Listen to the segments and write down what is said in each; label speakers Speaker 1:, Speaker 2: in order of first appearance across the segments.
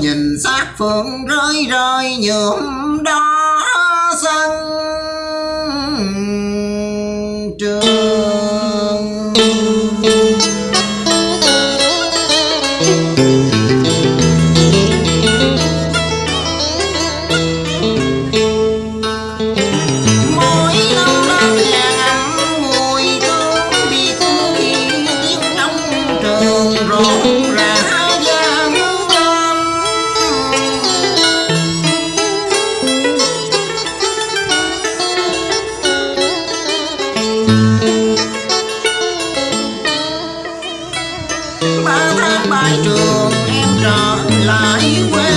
Speaker 1: nhìn xác phượng rơi rơi nhuộm đó xanh. ba tháng bài trường em trở lại quê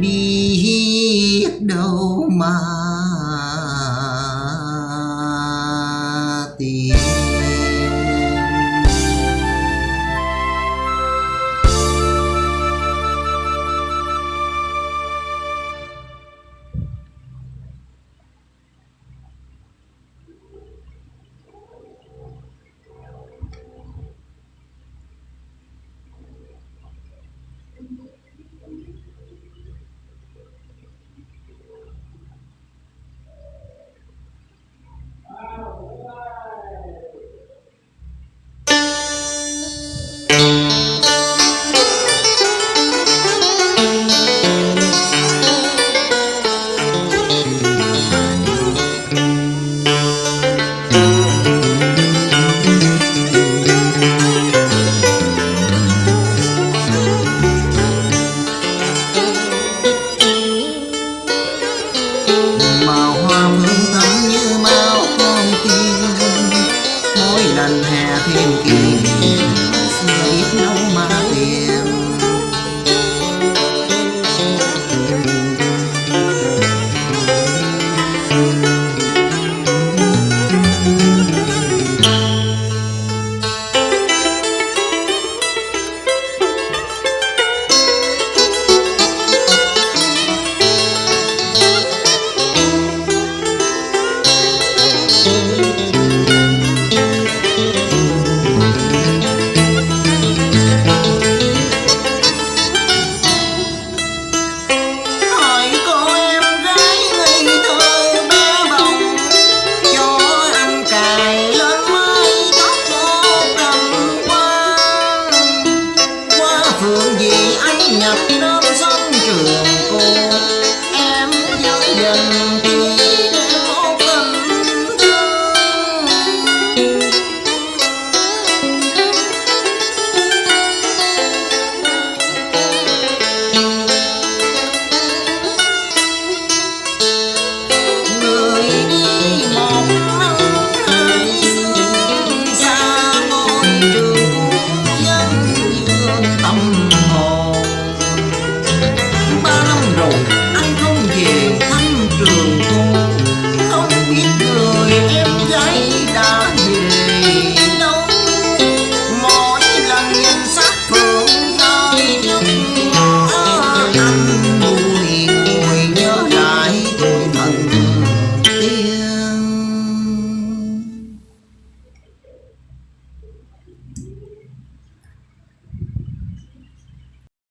Speaker 1: biết đâu mà la